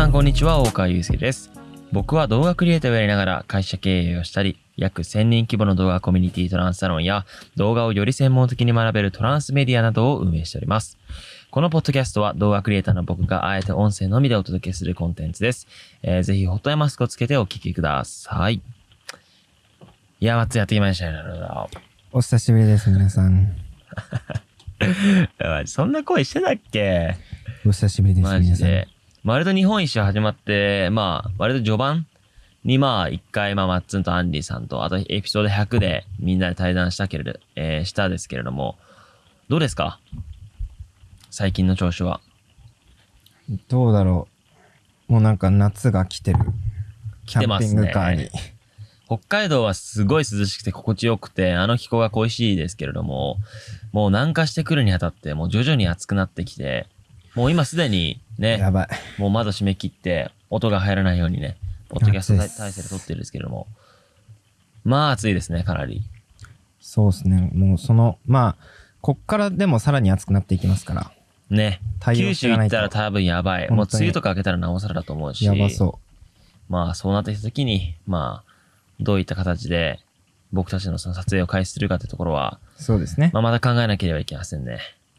さんこんにちは、大川祐介です。僕は動画クリエイターをやりながら会社経営をしたり、約1000人規模の動画コミュニティトランスサロンや動画をより専門的に学べるトランスメディアなどを運営しております。このポッドキャストは動画クリエイターの僕があえて音声のみでお届けするコンテンツです。えーぜひホットやマスクをつけてお聞きください。いや、松やってきましたよ。お久しぶりです、皆さん。そんな声してたっけ？お久しぶりです、皆さん。割と日本一周始まって、まあ、割と序盤にまあ、一回、まあ、マッツンとアンディさんと、あとエピソード100でみんなで対談したけれど、えーしたですけれども、どうですか？最近の調子は。どうだろう。もうなんか夏が来てる。キャンピンてますねグカーに。北海道はすごい涼しくて心地よくて、あの気候が恋しいですけれども、もう南下してくるにあたって、もう徐々に暑くなってきて、もう今すでにね、やばい。もう窓閉め切って、音が入らないようにね、ポッドキャスト体制で撮ってるんですけれども、まあ暑いですね、かなり。そうですね。もうその、まあ、こっからでもさらに暑くなっていきますから。ね。九州行ったら多分やばい。もう梅雨とか明けたらなおさらだと思うし。やばそまあそうなってきた時に、まあ、どういった形で僕たちのその撮影を開始するかってところは、う。そうですね。まあまた考えなければいけませんね。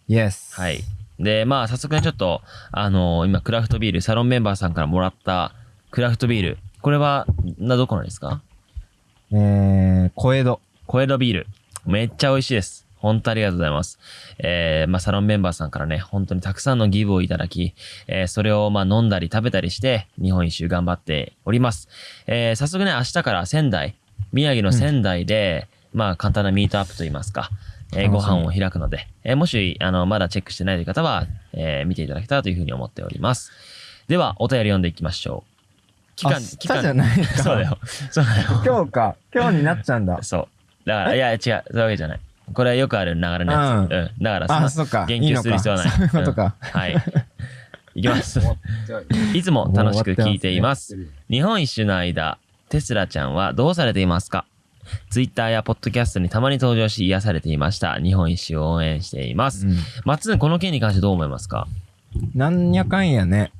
Yes。はい。で、まあ早速ね、ちょっと、あの今クラフトビール、サロンメンバーさんからもらったクラフトビール。これは、な、どこなんですか？えー、小江戸。小江戸ビール。めっちゃ美味しいです。本当ありがとうございます。えー、まあ、サロンメンバーさんからね、本当にたくさんのギブをいただき、えー、それをまあ飲んだり食べたりして、日本一周頑張っております。えー、早速ね、明日から仙台、宮城の仙台で、まあ、簡単なミートアップといいますか、えーご飯を開くので、えーもし、あの、まだチェックしてないという方は、えー見ていただけたらというふうに思っております。では、お便り読んでいきましょう。期間、明日じゃないか そうだよ。そうだよ。今日か。今日になっちゃうんだ。そう。だから、いや、違う、そういうわけじゃない。これはよくある流れのやつ。ううん。だからあ、そそっか。言及する必要はない。いいそういうことか。うんはい。いきます。いつも楽しく聞いています。日本一周の間、テスラちゃんはどうされていますか？ツイッターやポッドキャストにたまに登場し癒されていました。日本一周を応援しています。うん松、この件に関してどう思いますか？なんやかんやね。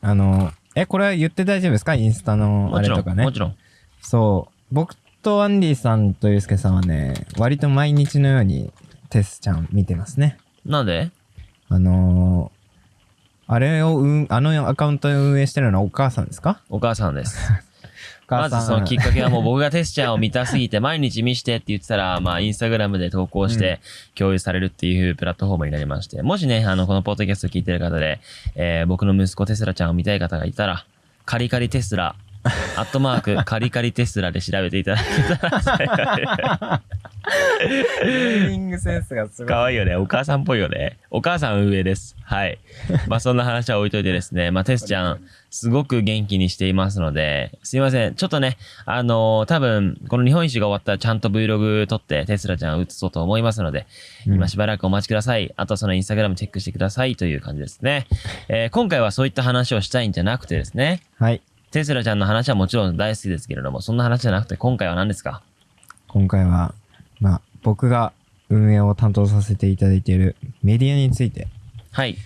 あの、え、これは言って大丈夫ですか？インスタのあもちろん、れとかねも。ちろん。そう。僕とアンディさんとユースケさんはね、割と毎日のようにテスちゃん見てますね。なんで？あのーあれを運、あのアカウントを運営してるのはお母さんですか？お母さんです。まずそのきっかけはもう僕がテスちゃんを見たすぎて毎日見してって言ってたら、まあインスタグラムで投稿して共有されるっていうプラットフォームになりまして、もしね、あの、このポッドキャスト聞いてる方で、えー僕の息子テスラちゃんを見たい方がいたら、カリカリテスラ、アットマーク、カリカリテスラで調べていただけたら、ネーミングセンスがすごい。かわいいよね。お母さんっぽいよね。お母さん運営です。はい。まあそんな話は置いといてですね。まあテスちゃん、すごく元気にしていますので、すいません。ちょっとね、あのー多分、この日本一周が終わったらちゃんと Vlog 撮ってテスラちゃんを映そうと思いますので、うん今しばらくお待ちください。あとそのインスタグラムチェックしてくださいという感じですね。えー今回はそういった話をしたいんじゃなくてですね、はい。テスラちゃんの話はもちろん大好きですけれども、そんな話じゃなくて今回は何ですか？今回は、まあ、僕が運営を担当させていただいているメディアについてはい。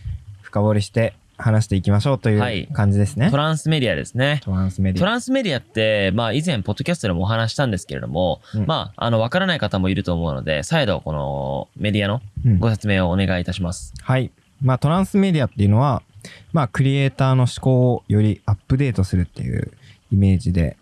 深掘りして話していきましょうとはいいう感じですね。トランスメディアですね。トランスメディア。トランスメディアって、まあ以前、ポッドキャストでもお話したんですけれども、うんまあ、あの、わからない方もいると思うので、再度、このメディアのうんご説明をお願いいたします。はい。まあ、トランスメディアっていうのは、まあ、クリエイターの思考をよりアップデートするっていうイメージで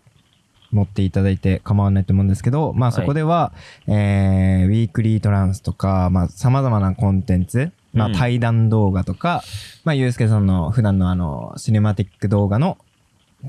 持っていただいて構わないと思うんですけど、まあ、そこでは、えー、ウィークリートランスとか、まあ、様々なコンテンツ、まあ、うん対談動画とか、まあ、ゆうすけさんの普段のあの、シネマティック動画の、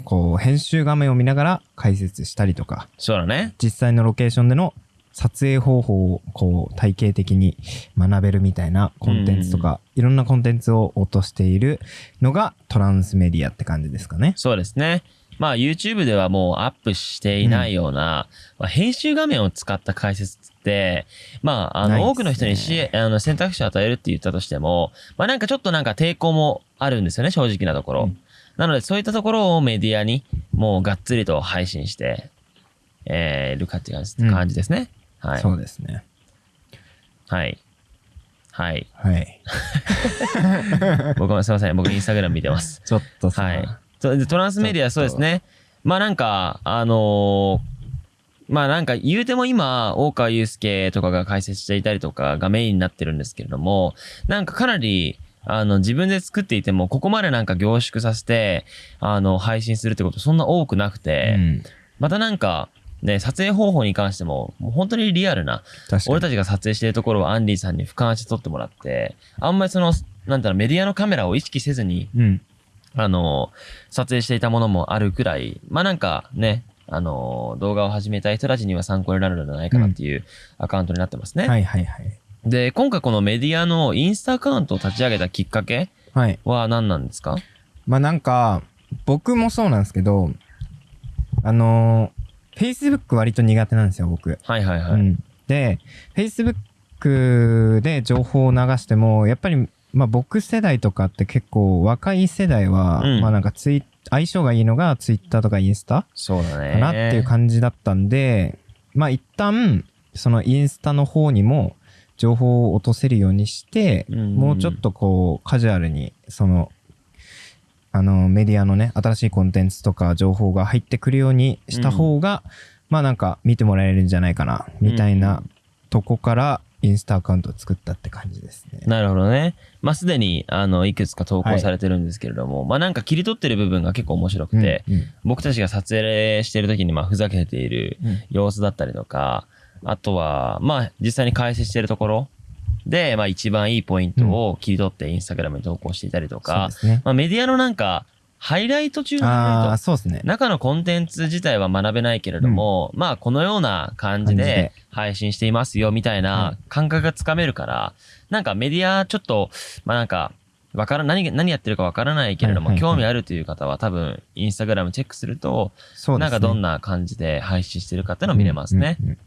こう、編集画面を見ながら解説したりとか、そうだね。実際のロケーションでの撮影方法をこう体系的に学べるみたいなコンテンツとか、いろんなコンテンツを落としているのがトランスメディアって感じですかね。そうですね。まあ、YouTube ではもうアップしていないような、まあ、編集画面を使った解説って、まあ、あの、多くの人にしあの選択肢を与えるって言ったとしても、まあ、なんかちょっとなんか抵抗もあるんですよね、正直なところ。うんなので、そういったところをメディアに、もうがっつりと配信して、えー、るかっていう感じですね。はい。そうですね。はい。はい。はい。僕もすいません。僕インスタグラム見てます。ちょっとさ、はい。トランスメディアそうですね。まあなんか、あのーまあなんか言うても今、大川祐介とかが解説していたりとかがメインになってるんですけれども、なんかかなり、あの、自分で作っていても、ここまでなんか凝縮させて、あの、配信するってことそんな多くなくて、うん、またなんか、ね、撮影方法に関しても、もう本当にリアルな。俺たちが撮影しているところをアンディさんに俯瞰して撮ってもらって、あんまりその、なんだろう、メディアのカメラを意識せずに、うん。あの、撮影していたものもあるくらい、まあなんかね、あの、動画を始めたい人たちには参考になるのではないかなっていうアカウントになってますね。はいはいはい。で、今回このメディアのインスタアカウントを立ち上げたきっかけはい。は何なんですか？まあなんか、僕もそうなんですけど、あのー、Facebook 割と苦手なんですよ、僕。はいはいはい。うん、で、Facebook で情報を流しても、やっぱり、まあ僕世代とかって結構若い世代は、うんまあなんかツイ相性がいいのが Twitter とかインスタそうだね。かなっていう感じだったんで、まあ一旦、そのインスタの方にも情報を落とせるようにして、うんもうちょっとこうカジュアルに、その、あのメディアのね、新しいコンテンツとか情報が入ってくるようにした方が、まあなんか見てもらえるんじゃないかな、みたいなとこからインスタアカウントを作ったって感じですね。なるほどね。まあ、すでに、あの、いくつか投稿されてるんですけれども、まあ、なんか切り取ってる部分が結構面白くて、うんうん。僕たちが撮影してる時に、まあ、ふざけているうん。様子だったりとか、あとは、まあ、実際に解説してるところで、まあ、一番いいポイントを切り取ってインスタグラムに投稿していたりとかで、すね。まあ、メディアのなんか、ハイライト中のハイライあそうですね。中のコンテンツ自体は学べないけれども、まあこのような感じで配信していますよみたいな感覚がつかめるから、なんかメディアちょっと、まあなんか、わから何、何やってるかわからないけれども、興味あるという方は多分、インスタグラムチェックすると、ね。なんかどんな感じで配信してるかっていうのを見れますね。うんうんうん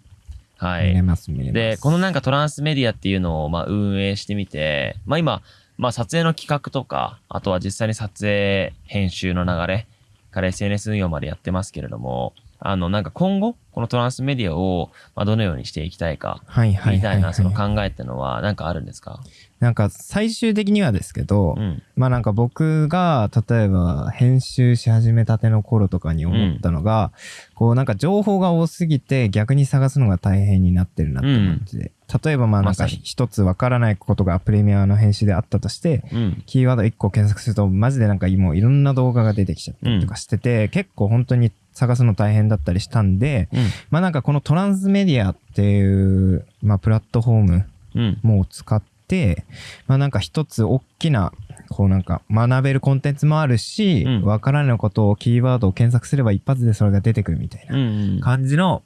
はい。見れます、見れます。で、このなんかトランスメディアっていうのをまあ運営してみて、まあ今、まあ撮影の企画とか、あとは実際に撮影、編集の流れから SNS 運用までやってますけれども、あのなんか今後、このトランスメディアをまあどのようにしていきたいか、はいはいはい、みたいなそのはい。考えってのはなんかあるんですか？なんか最終的にはですけど、うん。まあなんか僕が例えば編集し始めたての頃とかに思ったのが、こうなんか情報が多すぎて逆に探すのが大変になってるなって感じで、例えばまあなんか一つわからないことがプレミアの編集であったとして、うん。キーワード1個検索するとマジでなんかもういろんな動画が出てきちゃったりとかしてて、結構本当に探すの大変だったりしたんで、うん。まあなんかこのトランスメディアっていう、まあプラットフォームうん。もう使って、まあなんか一つ大きな、こうなんか学べるコンテンツもあるしうん、わ、からないことをキーワードを検索すれば一発でそれが出てくるみたいうん。な感じの、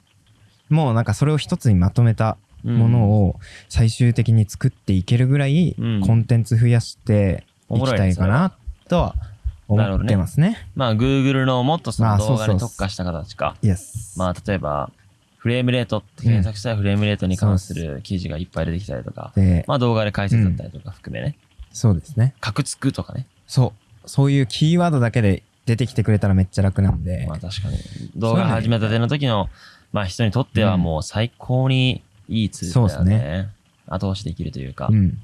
もうなんかそれを一つにまとめたうんものを最終的に作っていけるぐらいうんコンテンツ増やしていきたいかなとは思ってますね。まあ Google のもっとその動画に特化した形か。まあ、例えば、フレームレートって検索したらフレームレートに関する記事がいっぱい出てきたりとか、で、まあ動画で解説だったりとか含めね、そうですね。カクつくとかね。そう。そういうキーワードだけで出てきてくれたらめっちゃ楽なんで。まあ確かに。動画始めたての時の、まあ人にとってはもう最高にいいツールだよね。そうです後押しできるというか、うん。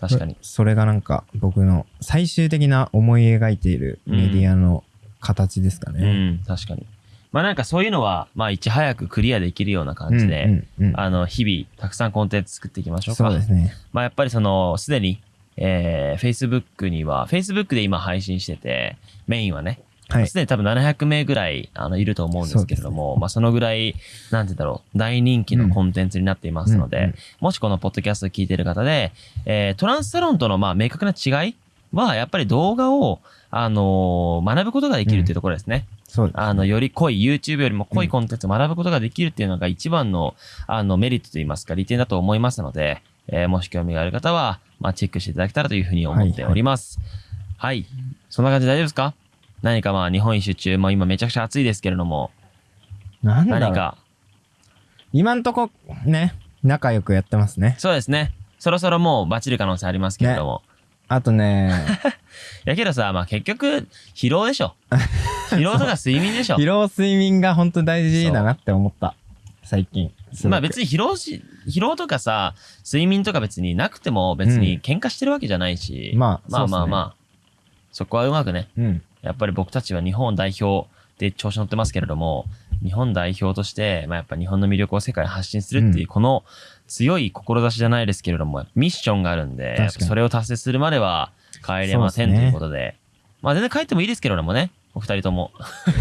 確かに。それがなんか僕の最終的な思い描いているメディアの形ですかうね。ん、確かに。まあなんかそういうのは、まあいち早くクリアできるような感じで、うんうんうんあの、日々たくさんコンテンツ作っていきましょうか。そうですね。まあやっぱりその、すでに、えー、Facebook には、Facebook で今配信してて、メインはね、はいす。でに多分700名ぐらい、あの、いると思うんですけれども、まあそのぐらい、なんて言うんだろう、大人気のコンテンツになっていますので、うんうんもしこのポッドキャストを聞いている方で、えー、トランスサロンとのまあ明確な違いは、やっぱり動画を、あのー学ぶことができるっていうところですね。そうです。あの、より濃い、YouTube よりも濃いコンテンツを学ぶことができるっていうのが一番の、あの、メリットといいますか、利点だと思いますので、えーもし興味がある方は、まあ、チェックしていただけたらというふうに思っております。はい、そんな感じで大丈夫ですか？何かまあ、日本一周中も今めちゃくちゃ暑いですけれども、なんだろう何か、今んとこね、仲良くやってますね。そうですね。そろそろもうバチる可能性ありますけれども。あとね、やけどさ、まあ結局、疲労でしょ。疲労とか睡眠でしょ 疲。労睡眠が本当大事だなって思った。最近。まあ別に疲労し、疲労とかさ、睡眠とか別になくても別に喧嘩してるわけじゃないし、まあまあまあまあ、そこはうまくね、うん。やっぱり僕たちは日本代表で調子乗ってますけれども、日本代表として、まあやっぱ日本の魅力を世界に発信するっていう、うんこの強い志じゃないですけれども、ミッションがあるんで、それを達成するまでは帰れません、ということで、まあ全然帰ってもいいですけれどもね、お二人とも。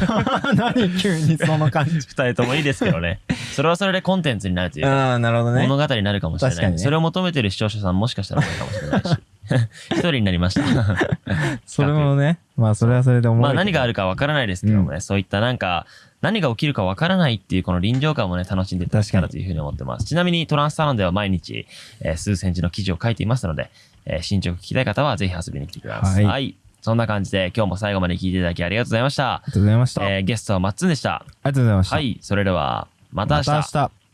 何急にその感じ。二人ともいいですけどね。それはそれでコンテンツになるというか、ああ、なるほどね。物語になるかもしれない。ねそれを求めてる視聴者さんもしかしたら多いかもしれないし。一人になりました。それもね、まあそれはそれで思う。まあ何があるるかわからないですけどもね、そういったなんか、何が起きるかわからないっていうこの臨場感もね、楽しんでいただけたらというふうに思ってます。ちなみにトランスサロンでは毎日、えー数センチの記事を書いていますので、えー進捗聞きたい方はぜひ遊びに来てください。ははいい。そんな感じで今日も最後まで聞いていただきありがとうございました。ありがとうございました。あえーゲストはマッツンでした。りがとうございました。はい。それでは、また明日。また明日。